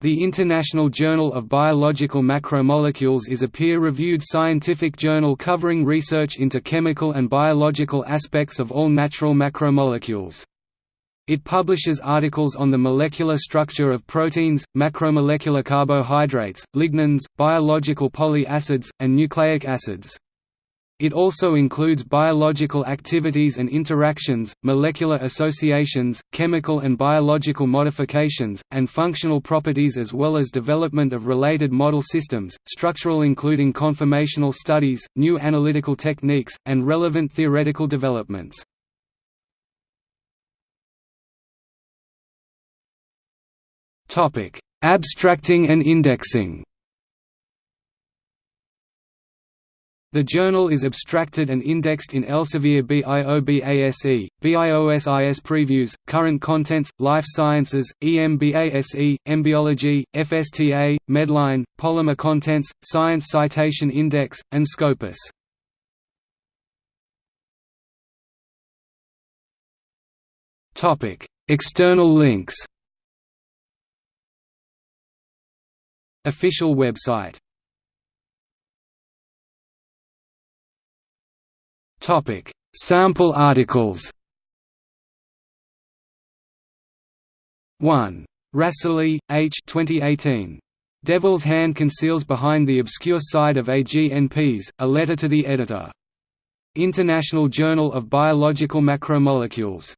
The International Journal of Biological Macromolecules is a peer-reviewed scientific journal covering research into chemical and biological aspects of all natural macromolecules. It publishes articles on the molecular structure of proteins, macromolecular carbohydrates, lignins, biological polyacids, and nucleic acids. It also includes biological activities and interactions, molecular associations, chemical and biological modifications, and functional properties as well as development of related model systems, structural including conformational studies, new analytical techniques, and relevant theoretical developments. Abstracting and indexing The journal is abstracted and indexed in Elsevier BIOBASE, BIOSIS Previews, Current Contents, Life Sciences, EMBASE, Embiology, FSTA, Medline, Polymer Contents, Science Citation Index, and Scopus. External links Official website Topic: Sample articles. 1. Rasoli, H. 2018. Devil's Hand Conceals Behind the Obscure Side of AGNPs, A Letter to the Editor. International Journal of Biological Macromolecules